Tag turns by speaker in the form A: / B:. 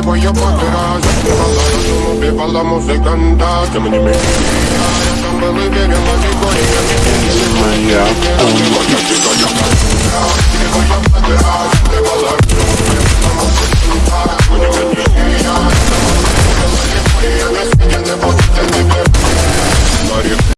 A: voy a poder Somos viva la música anda Que me dime. Ya,